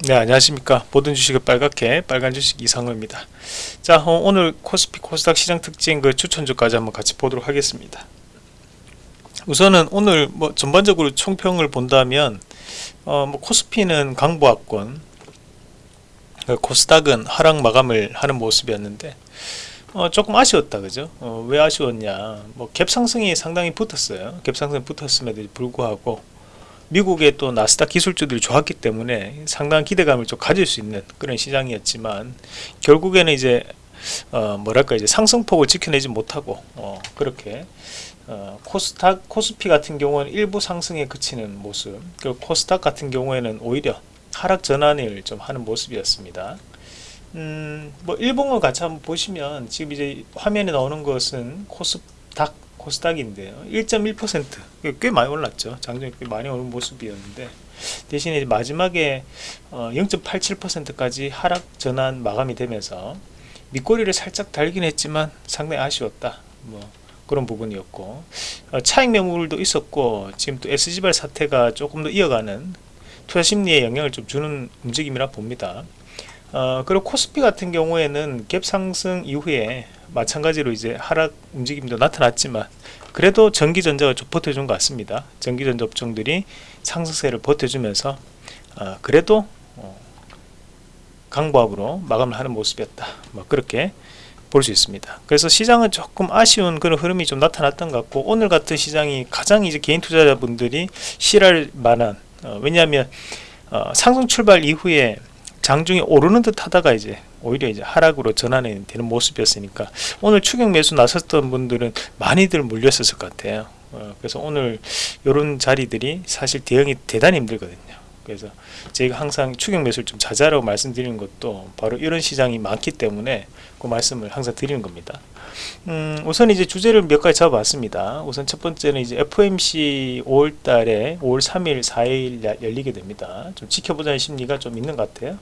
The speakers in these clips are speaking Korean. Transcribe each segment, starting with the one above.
네 안녕하십니까. 모든 주식을 빨갛게 빨간 주식 이상호입니다. 자 어, 오늘 코스피 코스닥 시장 특징 그 추천주까지 한번 같이 보도록 하겠습니다. 우선은 오늘 뭐 전반적으로 총평을 본다면 어, 뭐 코스피는 강보합권 그 코스닥은 하락 마감을 하는 모습이었는데 어, 조금 아쉬웠다 그죠? 어, 왜 아쉬웠냐? 뭐 갭상승이 상당히 붙었어요. 갭상승 붙었음에도 불구하고 미국의 또 나스닥 기술주들이 좋았기 때문에 상당한 기대감을 좀 가질 수 있는 그런 시장이었지만 결국에는 이제 어 뭐랄까 이제 상승폭을 지켜내지 못하고 어 그렇게 어 코스닥 코스피 같은 경우는 일부 상승에 그치는 모습 그리고 코스닥 같은 경우에는 오히려 하락 전환을 좀 하는 모습이었습니다. 음, 뭐 일봉을 같이 한번 보시면 지금 이제 화면에 나오는 것은 코스닥 코스닥인데요. 1.1%꽤 많이 올랐죠. 장중에 꽤 많이 오른 모습이었는데 대신에 마지막에 어, 0.87%까지 하락 전환 마감이 되면서 밑꼬리를 살짝 달긴 했지만 상당히 아쉬웠다. 뭐 그런 부분이었고 어, 차익 매물도 있었고 지금 또 SG발 사태가 조금 더 이어가는 투자 심리에 영향을 좀 주는 움직임이라 봅니다. 어, 그리고 코스피 같은 경우에는 갭 상승 이후에 마찬가지로 이제 하락 움직임도 나타났지만 그래도 전기전자가 좀 버텨준 것 같습니다. 전기전자 업종들이 상승세를 버텨주면서 어, 그래도 어, 강보합으로 마감을 하는 모습이었다. 뭐 그렇게 볼 수 있습니다. 그래서 시장은 조금 아쉬운 그런 흐름이 좀 나타났던 것 같고 오늘 같은 시장이 가장 이제 개인 투자자분들이 싫어할 만한 어, 왜냐하면 어, 상승 출발 이후에 장중에 오르는 듯 하다가 이제 오히려 이제 하락으로 전환이 되는 모습이었으니까 오늘 추격 매수 나섰던 분들은 많이들 몰렸었을 것 같아요. 어, 그래서 오늘 이런 자리들이 사실 대응이 대단히 힘들거든요. 그래서 저희가 항상 추격 매수를 좀 자제하라고 말씀드리는 것도 바로 이런 시장이 많기 때문에 그 말씀을 항상 드리는 겁니다. 음, 우선 이제 주제를 몇 가지 잡아봤습니다. 우선 첫 번째는 이제 FOMC 5월 달에 5월 3일 4일 열리게 됩니다. 좀 지켜보자는 심리가 좀 있는 것 같아요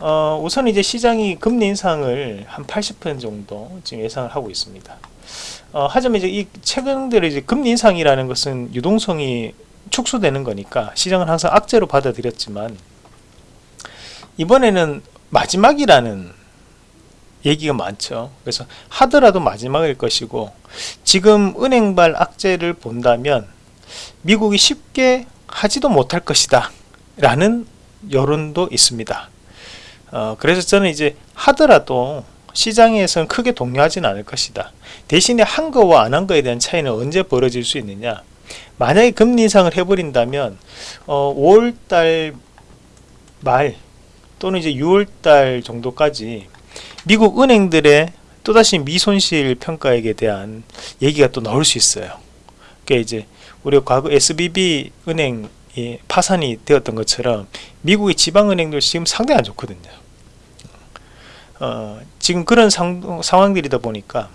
어, 우선 이제 시장이 금리 인상을 한 80% 정도 지금 예상을 하고 있습니다. 어, 하지만 이제 이 최근 들어 이제 금리 인상이라는 것은 유동성이 축소되는 거니까 시장은 항상 악재로 받아들였지만 이번에는 마지막이라는 얘기가 많죠. 그래서 하더라도 마지막일 것이고 지금 은행발 악재를 본다면 미국이 쉽게 하지도 못할 것이다 라는 여론도 있습니다 어, 그래서 저는 이제 하더라도 시장에서는 크게 동요하지는 않을 것이다. 대신에 한 거와 안 한 거에 대한 차이는 언제 벌어질 수 있느냐? 만약에 금리 인상을 해버린다면 어, 5월달 말 또는 이제 6월달 정도까지 미국 은행들의 또다시 미손실 평가액에 대한 얘기가 또 나올 수 있어요. 그러니까 이제 우리가 과거 SBB 은행이 파산이 되었던 것처럼 미국의 지방은행들 지금 상당히 안 좋거든요 어, 지금 그런 상, 상황들이다 보니까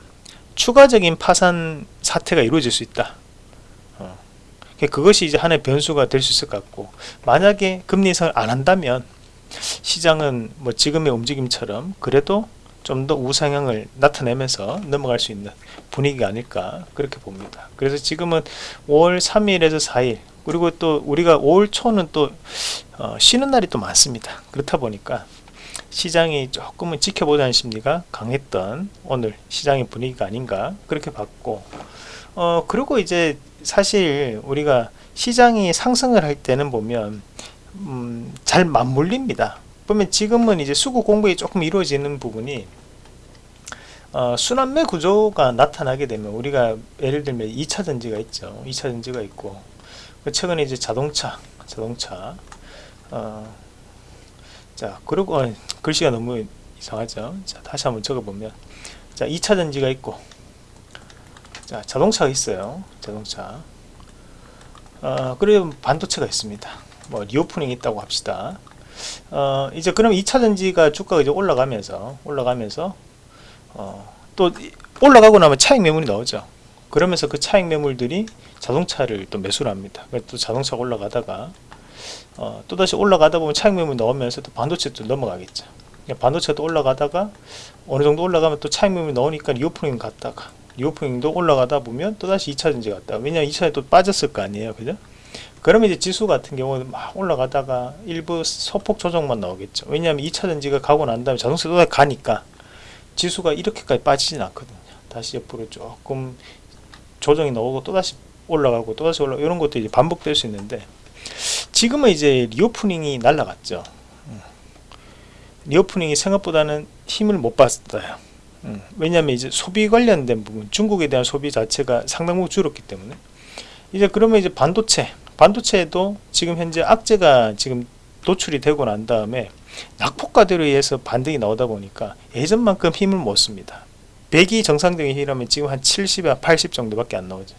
추가적인 파산 사태가 이루어질 수 있다. 그것이 이제 하나의 변수가 될 수 있을 것 같고 만약에 금리 인상을 안 한다면 시장은 뭐 지금의 움직임처럼 그래도 좀 더 우상향을 나타내면서 넘어갈 수 있는 분위기가 아닐까 그렇게 봅니다. 그래서 지금은 5월 3일에서 4일 그리고 또 우리가 5월 초는 또 어, 쉬는 날이 또 많습니다. 그렇다 보니까 시장이 조금은 지켜보자는 심리가 강했던 오늘 시장의 분위기가 아닌가 그렇게 봤고 어 그리고 이제 사실 우리가 시장이 상승을 할 때는 보면 음, 잘 맞물립니다. 보면 지금은 이제 수급 공부이 조금 이루어지는 부분이 어, 순환매 구조가 나타나게 되면 우리가 예를 들면 2차 전지가 있죠. 2차 전지가 있고 그 최근에 이제 자동차 자동차 어, 자 그리고 어, 글씨가 너무 이상하죠? 자 다시 한번 적어보면. 자 2차 전지가 있고. 자 자동차가 있어요. 자동차. 어, 그리고 반도체가 있습니다. 뭐 reopening 있다고 합시다. 어, 이제 그럼 2차 전지가 주가가 이제 올라가면서 올라가면서 어, 또 올라가고 나면 차익 매물이 나오죠. 그러면서 그 차익 매물들이 자동차를 또 매수를 합니다. 또 자동차가 올라가다가 어, 또다시 올라가다 보면 차익 매물이 나오면서 또 반도체도 넘어가겠죠 반도체가 또 올라가다가 어느 정도 올라가면 또 차익 매물이 나오니까 reopening 갔다가 reopening도 올라가다 보면 또다시 2차 전지 갔다 왜냐면 2차에 또 빠졌을 거 아니에요 그죠 그러면 이제 지수 같은 경우는 막 올라가다가 일부 소폭 조정만 나오겠죠. 왜냐하면 2차 전지가 가고 난 다음에 자동차 또 가니까 지수가 이렇게까지 빠지진 않거든요. 다시 옆으로 조금 조정이 나오고 또다시 올라가고 또다시 올라 이런 것도 이제 반복될 수 있는데 지금은 이제 reopening이 날라갔죠. 음. reopening이 생각보다는 힘을 못 받았어요. 음. 왜냐하면 이제 소비 관련된 부분, 중국에 대한 소비 자체가 상당 부분 줄었기 때문에 이제 그러면 이제 반도체 반도체에도 지금 현재 악재가 지금 노출이 되고 난 다음에 낙폭과대로 의해서 반등이 나오다 보니까 예전만큼 힘을 못 씁니다 100이 정상적인 힘이라면 지금 한 70에 80 정도밖에 안 나오죠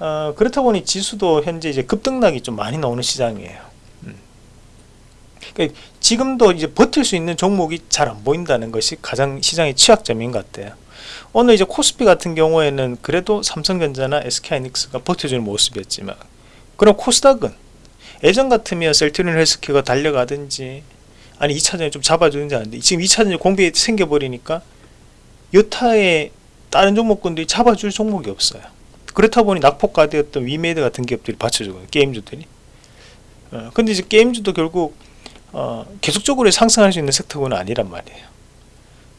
어, 그렇다 보니 지수도 현재 이제 급등락이 좀 많이 나오는 시장이에요. 음. 그러니까 지금도 이제 버틸 수 있는 종목이 잘 안 보인다는 것이 가장 시장의 취약점인 것 같아요. 오늘 이제 코스피 같은 경우에는 그래도 삼성전자나 SK하이닉스가 버텨주는 모습이었지만 그럼 코스닥은 예전 같으면 셀트리온 헬스케어가 달려가든지 아니 2차전지 좀 잡아주는지 하는데 지금 2차전지 공백이 생겨버리니까 여타의 다른 종목군들이 잡아줄 종목이 없어요 그렇다 보니 낙폭 과대였던 위메이드 같은 기업들이 받쳐주고 게임주들이. 어, 근데 이제 게임주도 결국 어, 계속적으로 상승할 수 있는 섹터군은 아니란 말이에요.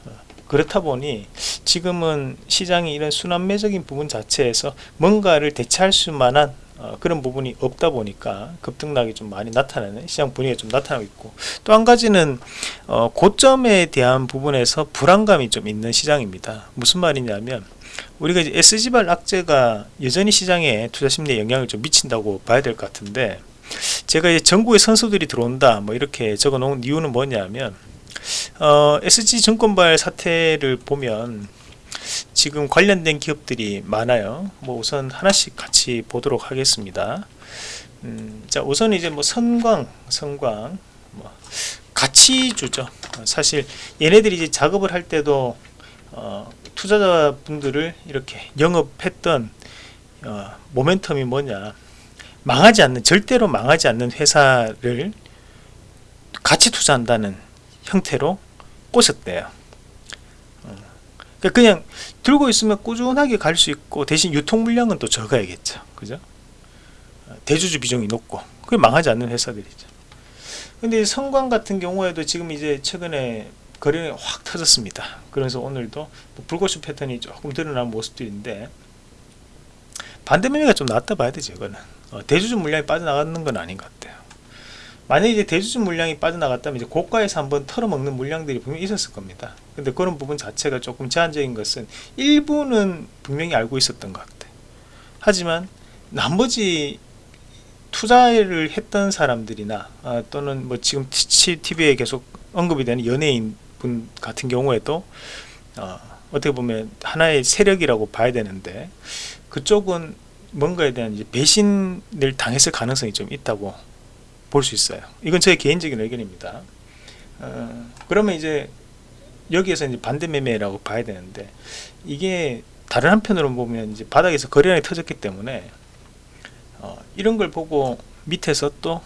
어, 그렇다 보니 지금은 시장이 이런 순환매적인 부분 자체에서 뭔가를 대체할 수 만한 어, 그런 부분이 없다 보니까 급등락이 좀 많이 나타나는 시장 분위기가 좀 나타나고 있고 또 한 가지는 어, 고점에 대한 부분에서 불안감이 좀 있는 시장입니다. 무슨 말이냐면 우리가 이제 SG발 악재가 여전히 시장에 투자 심리에 영향을 좀 미친다고 봐야 될 것 같은데 제가 이제 전국에 선수들이 들어온다 뭐 이렇게 적어 놓은 이유는 뭐냐면 어, SG증권발 사태를 보면 지금 관련된 기업들이 많아요. 뭐 우선 하나씩 같이 보도록 하겠습니다. 음, 자 우선 이제 뭐 선광 선광 뭐 가치주죠. 사실 얘네들이 이제 작업을 할 때도 어, 투자자분들을 이렇게 영업했던 어, 모멘텀이 뭐냐. 망하지 않는 절대로 망하지 않는 회사를 같이 투자한다는 형태로 꼬셨대요. 그러니까 그냥 들고 있으면 꾸준하게 갈 수 있고 대신 유통 물량은 또 적어야겠죠. 그죠? 대주주 비중이 높고. 그게 망하지 않는 회사들이죠. 근데 성광 같은 경우에도 지금 이제 최근에 거래량이 확 터졌습니다 그래서 오늘도 뭐 불꽃슈 패턴이 조금 드러난 모습들인데 반대 매매가 좀 나왔다 봐야 되죠 이거는 어, 대주주 물량이 빠져나가는 건 아닌 것 같아요 만약에 이제 대주주 물량이 빠져나갔다면 이제 고가에서 한번 털어먹는 물량들이 분명히 있었을 겁니다. 근데 그런 부분 자체가 조금 제한적인 것은 일부는 분명히 알고 있었던 것 같아요. 하지만 나머지 투자를 했던 사람들이나 아, 또는 뭐 지금 TV에 계속 언급이 되는 연예인 분 같은 경우에도 어, 어떻게 보면 하나의 세력이라고 봐야 되는데 그쪽은 뭔가에 대한 배신을 당했을 가능성이 좀 있다고 볼 수 있어요. 이건 제 개인적인 의견입니다. 어, 그러면 이제 여기에서 이제 반대 매매라고 봐야 되는데 이게 다른 한편으로 보면 이제 바닥에서 거래량이 터졌기 때문에 어, 이런 걸 보고 밑에서 또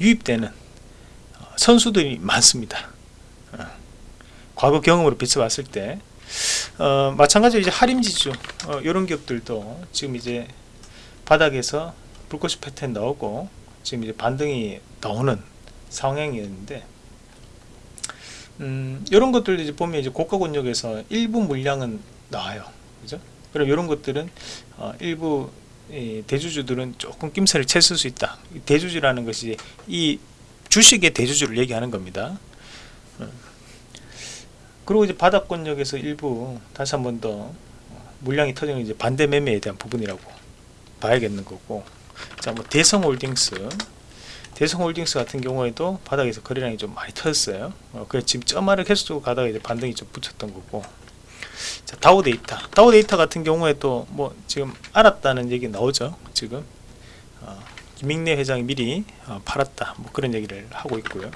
유입되는 어, 선수들이 많습니다. 어, 과거 경험으로 비춰봤을 때 어, 마찬가지로 이제 이런 어, 기업들도 지금 이제 바닥에서 불꽃이 패턴 나오고 지금 이제 반등이 나오는 상황이었는데 음, 이런 것들 이제 보면 이제 고가 권역에서 일부 물량은 나와요. 그죠? 그럼 이런 것들은 어, 일부 대주주들은 조금 낌새를 챘을 수 있다. 대주주라는 것이 이 주식의 대주주를 얘기하는 겁니다. 어. 그리고 이제 바닥권역에서 일부 다시 한 번 더 물량이 터지는 이제 반대 매매에 대한 부분이라고 봐야겠는 거고. 자 뭐 대성홀딩스. 대성홀딩스 같은 경우에도 바닥에서 거래량이 좀 많이 터졌어요. 어, 그래서 지금 점하를 계속적으로 가다가 이제 반등이 좀 붙였던 거고. 자 다우 데이터. 다우 데이터 같은 경우에도 뭐 지금 팔았다는 얘기 나오죠 지금. 어, 김익래 회장이 미리 어, 팔았다. 뭐 그런 얘기를 하고 있고요.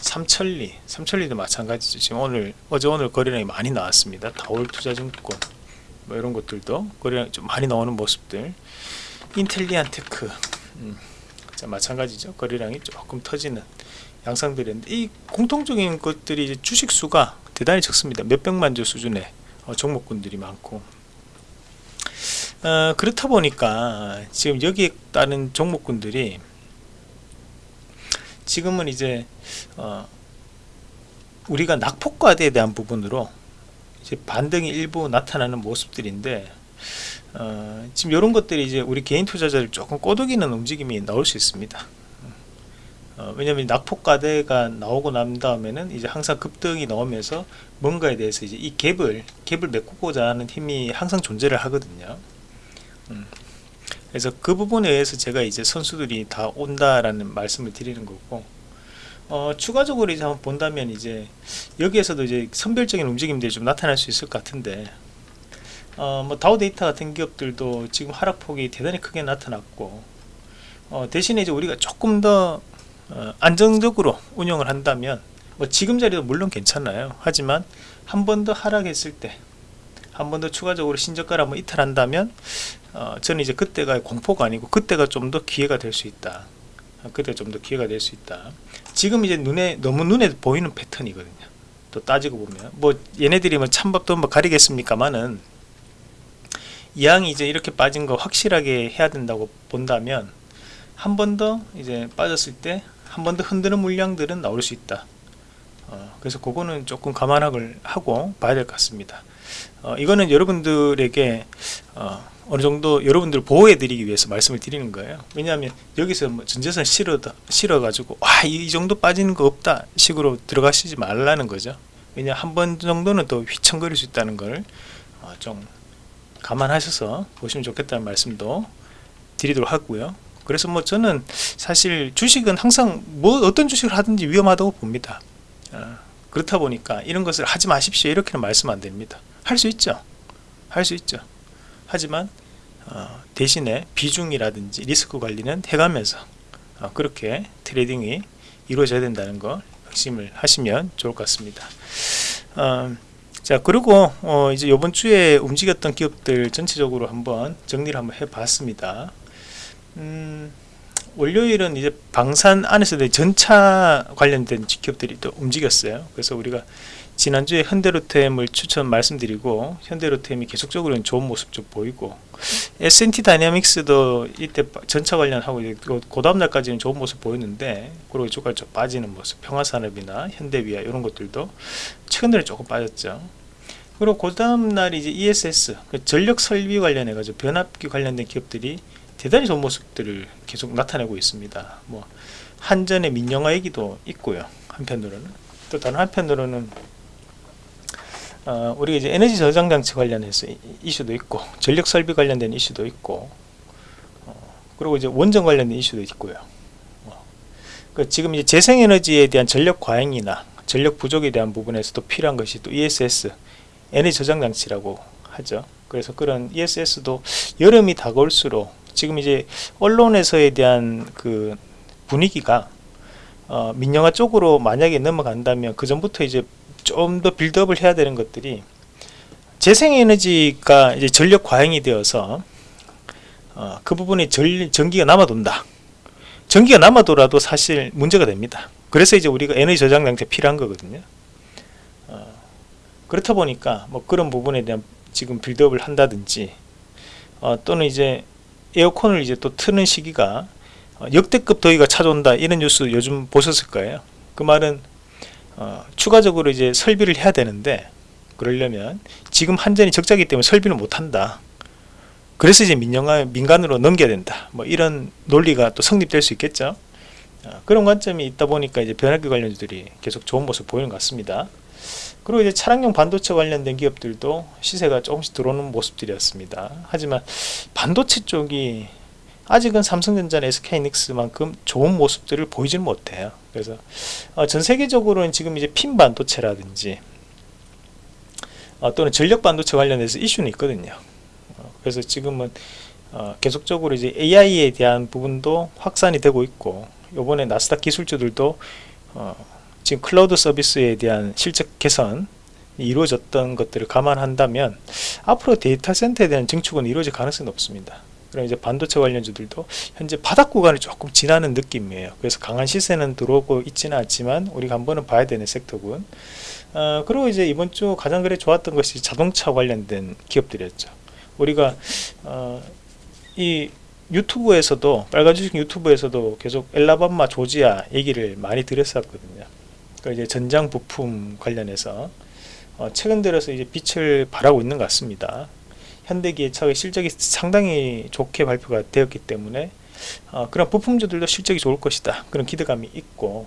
삼천리 삼천리도 마찬가지죠. 지금 오늘 어제 오늘 거래량이 많이 나왔습니다. 다올투자증권 뭐 이런 것들도 거래량이 좀 많이 나오는 모습들. 인텔리안테크 음, 자, 마찬가지죠. 거래량이 조금 터지는 양상들인데 이 공통적인 것들이 주식수가 대단히 적습니다. 몇백만 주 수준의 어, 종목군들이 많고 어, 그렇다 보니까 지금 여기에 따른 종목군들이 지금은 이제 어, 우리가 낙폭과대에 대한 부분으로 이제 반등이 일부 나타나는 모습들인데 어, 지금 이런 것들이 이제 우리 개인 투자자를 조금 꼬드기는 움직임이 나올 수 있습니다. 어, 왜냐면 낙폭과대가 나오고 난 다음에는 이제 항상 급등이 나오면서 뭔가에 대해서 이제 이 갭을 갭을 메꾸고자 하는 힘이 항상 존재를 하거든요. 음. 그래서 그 부분에 의해서 제가 이제 선수들이 다 온다라는 말씀을 드리는 거고 어, 추가적으로 이제 한번 본다면 이제 여기에서도 이제 선별적인 움직임들이 좀 나타날 수 있을 것 같은데 어, 뭐 다우 데이터 같은 기업들도 지금 하락폭이 대단히 크게 나타났고 어, 대신에 이제 우리가 조금 더 어, 안정적으로 운영을 한다면 뭐 지금 자리도 물론 괜찮아요 하지만 한 번 더 하락했을 때 한 번 더 추가적으로 신저가를 한번 이탈한다면 어, 저는 이제 그때가 공포가 아니고 그때가 좀 더 기회가 될 수 있다. 어, 그때 좀 더 기회가 될 수 있다. 지금 이제 눈에 너무 눈에 보이는 패턴이거든요. 또 따지고 보면. 뭐 얘네들이 뭐 찬밥도 뭐 가리겠습니까마는 이왕이 이제 이렇게 빠진 거 확실하게 해야 된다고 본다면 한 번 더 이제 빠졌을 때 한 번 더 흔드는 물량들은 나올 수 있다. 어, 그래서 그거는 조금 감안을 하고 봐야 될 것 같습니다 어, 이거는 여러분들에게 어, 어느 정도 여러분들 보호해 드리기 위해서 말씀을 드리는 거예요. 왜냐하면 여기서 뭐 전재산 실어 가지고 와이 정도 빠지는 거 없다 식으로 들어가시지 말라는 거죠. 왜냐 한 번 정도는 또 휘청거릴 수 있다는 걸좀 어, 감안하셔서 보시면 좋겠다는 말씀도 드리도록 하고요. 그래서 뭐 저는 사실 주식은 항상 뭐 어떤 주식을 하든지 위험하다고 봅니다. 어, 그렇다 보니까 이런 것을 하지 마십시오. 이렇게는 말씀 안 됩니다 할 수 있죠. 할 수 있죠. 하지만 어, 대신에 비중이라든지 리스크 관리는 해가면서 어, 그렇게 trading이 이루어져야 된다는 거 핵심을 하시면 좋을 것 같습니다. 어, 자 그리고 어, 이제 이번 주에 움직였던 기업들 전체적으로 한번 정리를 한번 해 봤습니다. 음, 월요일은 이제 방산 안에서도 전차 관련된 기업들이 또 움직였어요. 그래서 우리가 지난주에 현대로템을 추천 말씀드리고 현대로템이 계속적으로 좋은 모습 좀 보이고 S&T 다이내믹스도 이때 전차 관련하고 그 다음날까지는 좋은 모습 보였는데 그리고 주가가 좀 빠지는 모습 평화산업이나 현대위아 이런 것들도 최근 들에 조금 빠졌죠. 그리고 그 다음날 이제 ESS 그 전력 설비 관련해 가지고 변압기 관련된 기업들이 대단히 좋은 모습들을 계속 나타내고 있습니다. 뭐 한전의 민영화 얘기도 있고요. 한편으로는. 또 다른 한편으로는 어, 우리가 이제 에너지 저장 장치 관련해서 이슈도 있고 전력 설비 관련된 이슈도 있고 어, 그리고 이제 원전 관련된 이슈도 있고요. 어, 그 지금 이제 재생에너지에 대한 전력 과잉이나 전력 부족에 대한 부분에서도 필요한 것이 또 ESS 에너지 저장 장치라고 하죠. 그래서 그런 ESS도 여름이 다가올수록 지금 이제 언론에서에 대한 그 분위기가 어, 민영화 쪽으로 만약에 넘어간다면 그 전부터 이제 좀 더 빌드업을 해야 되는 것들이 재생에너지가 이제 전력 과잉이 되어서 어, 그 부분에 전, 전기가 남아돈다. 전기가 남아도라도 사실 문제가 됩니다. 그래서 이제 우리가 에너지 저장 장치 필요한 거거든요. 어, 그렇다 보니까 뭐 그런 부분에 대한 지금 빌드업을 한다든지 어, 또는 이제 에어컨을 이제 또 트는 시기가 어, 역대급 더위가 찾아온다. 이런 뉴스 요즘 보셨을 거예요. 그 말은 어, 추가적으로 이제 설비를 해야 되는데 그러려면 지금 한전이 적자기 때문에 설비를 못한다. 그래서 이제 민영화 민간으로 넘겨야 된다. 뭐 이런 논리가 또 성립될 수 있겠죠. 어, 그런 관점이 있다 보니까 이제 변압기 관련주들이 계속 좋은 모습 보이는 것 같습니다. 그리고 이제 차량용 반도체 관련된 기업들도 시세가 조금씩 들어오는 모습들이었습니다. 하지만 반도체 쪽이 아직은 삼성전자나 SK이닉스만큼 좋은 모습들을 보이지는 못해요. 그래서 어, 전 세계적으로는 지금 이제 핀 반도체라든지 어, 또는 전력 반도체 관련해서 이슈는 있거든요. 어, 그래서 지금은 어, 계속적으로 이제 AI에 대한 부분도 확산이 되고 있고 요번에 나스닥 기술주들도 어, 지금 클라우드 서비스에 대한 실적 개선 이루어졌던 것들을 감안한다면 앞으로 데이터 센터에 대한 증축은 이루어질 가능성이 높습니다. 그럼 이제 반도체 관련주들도 현재 바닥 구간을 조금 지나는 느낌이에요. 그래서 강한 시세는 들어오고 있지는 않지만 우리가 한번은 봐야 되는 섹터군. 어, 그리고 이제 이번 주 가장 그래 좋았던 것이 자동차 관련된 기업들이었죠. 우리가 어, 이 유튜브에서도 빨간 주식 유튜브에서도 계속 엘라바마 조지아 얘기를 많이 드렸었거든요. 그 이제 전장 부품 관련해서 어, 최근 들어서 이제 빛을 발하고 있는 것 같습니다. 현대기계차의 실적이 상당히 좋게 발표가 되었기 때문에 어, 그런 부품주들도 실적이 좋을 것이다. 그런 기대감이 있고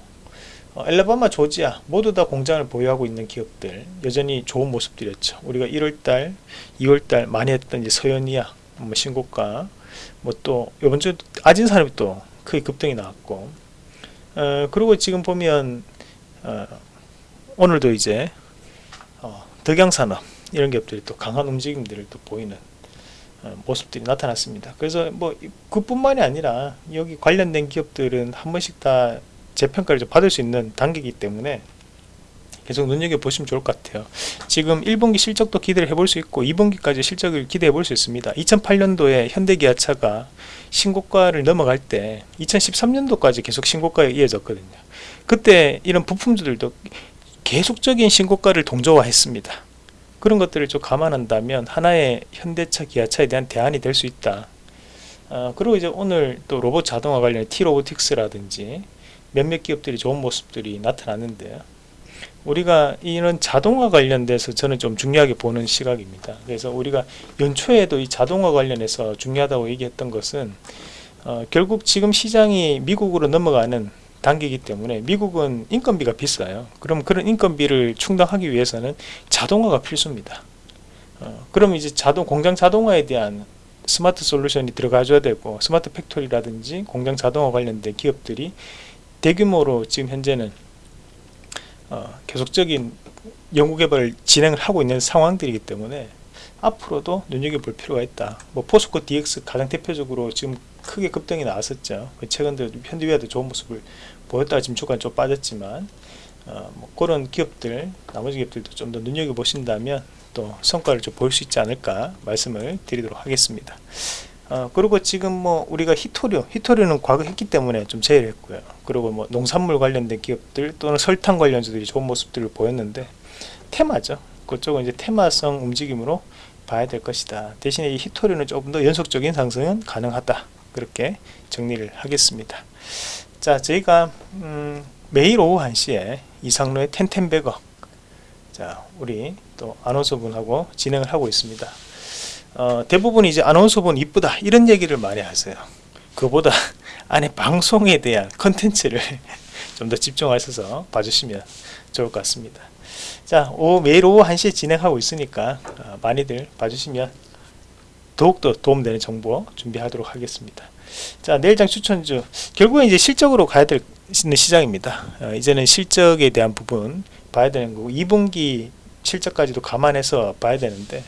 어, 엘라바마, 조지아 모두 다 공장을 보유하고 있는 기업들 여전히 좋은 모습들이었죠. 우리가 1월달, 2월달 많이 했던 이제 서현이야, 뭐 신고가, 뭐 또 이번 주 아진 산업이 또 크게 급등이 나왔고, 어, 그리고 지금 보면 어, 오늘도 이제 어, 덕양산업 이런 기업들이 또 강한 움직임들을 또 보이는 어, 모습들이 나타났습니다. 그래서 뭐 그뿐만이 아니라 여기 관련된 기업들은 한 번씩 다 재평가를 좀 받을 수 있는 단계이기 때문에 계속 눈여겨보시면 좋을 것 같아요. 지금 1분기 실적도 기대를 해볼 수 있고 2분기까지 실적을 기대해 볼 수 있습니다. 2008년도에 현대기아차가 신고가를 넘어갈 때 2013년도까지 계속 신고가에 이어졌거든요. 그때 이런 부품들도 계속적인 신고가를 동조화했습니다. 그런 것들을 좀 감안한다면 하나의 현대차, 기아차에 대한 대안이 될 수 있다. 어, 그리고 이제 오늘 또 로봇 자동화 관련 T로보틱스라든지 몇몇 기업들이 좋은 모습들이 나타났는데요. 우리가 이런 자동화 관련돼서 저는 좀 중요하게 보는 시각입니다. 그래서 우리가 연초에도 이 자동화 관련해서 중요하다고 얘기했던 것은 어, 결국 지금 시장이 미국으로 넘어가는 단계이기 때문에 미국은 인건비가 비싸요. 그럼 그런 인건비를 충당하기 위해서는 자동화가 필수입니다. 어, 그럼 이제 자동 공장 자동화에 대한 smart solution이 들어가줘야 되고 smart factory라든지 공장 자동화 관련된 기업들이 대규모로 지금 현재는 어, 계속적인 연구개발을 진행을 하고 있는 상황들이기 때문에 앞으로도 눈여겨볼 필요가 있다. 뭐 포스코 DX 가장 대표적으로 지금 크게 급등이 나왔었죠. 그 최근 들 현대위아도 좋은 모습을 보였다가 지금 주가 좀 빠졌지만 어, 뭐 그런 기업들 나머지 기업들도 좀 더 눈여겨 보신다면 또 성과를 좀 볼 수 있지 않을까 말씀을 드리도록 하겠습니다. 어, 그리고 지금 뭐 우리가 히토류, 히토류는 과거 했기 때문에 좀 제외했고요. 그리고 뭐 농산물 관련된 기업들 또는 설탕 관련주들이 좋은 모습들을 보였는데 테마죠. 그쪽은 이제 테마성 움직임으로 봐야 될 것이다. 대신에 이 히토류는 조금 더 연속적인 상승은 가능하다. 그렇게 정리를 하겠습니다. 자, 저희가 음, 매일 오후 1시에 이상로의 텐텐베거 자, 우리 또 아나운서분하고 진행을 하고 있습니다. 어, 대부분 이제 아나운서분 이쁘다 이런 얘기를 많이 하세요. 그보다 안에 방송에 대한 컨텐츠를 좀 더 집중하셔서 봐주시면 좋을 것 같습니다. 자, 오, 매일 오후 1시에 진행하고 있으니까 어, 많이들 봐주시면 더욱더 도움되는 정보 준비하도록 하겠습니다. 자, 내일장 추천주 결국엔 이제 실적으로 가야 될 시장입니다. 어, 이제는 실적에 대한 부분 봐야 되는 거고 2분기 실적까지도 감안해서 봐야 되는데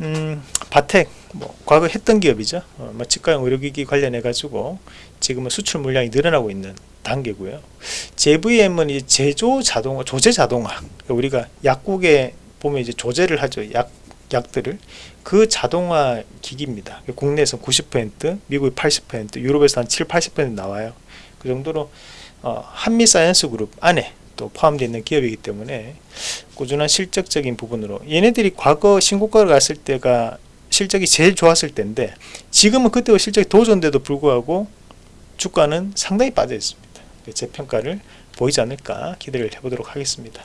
음, 바텍 뭐 과거 했던 기업이죠. 어, 뭐 치과용 의료기기 관련해 가지고 지금은 수출 물량이 늘어나고 있는 단계고요. JVM은 이 제조 자동화, 조제 자동화. 그러니까 우리가 약국에 보면 이제 조제를 하죠. 약 약들을 그 자동화 기기입니다. 국내에서 90%, 미국이 80%, 유럽에서 한 7, 80% 나와요. 그 정도로 어, 한미 사이언스 그룹 안에 또 포함되어 있는 기업이기 때문에 꾸준한 실적적인 부분으로 얘네들이 과거 신고가를 갔을 때가 실적이 제일 좋았을 때인데 지금은 그때와 실적이 더 좋은데도 불구하고 주가는 상당히 빠져 있습니다. 재평가를 보이지 않을까 기대를 해보도록 하겠습니다.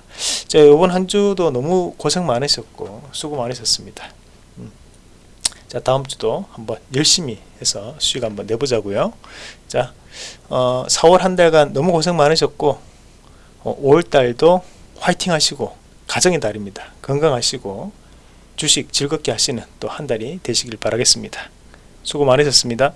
자, 이번 한 주도 너무 고생 많으셨고 수고 많으셨습니다. 음. 자, 다음 주도 한번 열심히 해서 수익 한번 내보자고요. 자, 어, 4월 한 달간 너무 고생 많으셨고 어, 5월 달도 화이팅 하시고 가정의 달입니다. 건강하시고 주식 즐겁게 하시는 또 한 달이 되시길 바라겠습니다. 수고 많으셨습니다.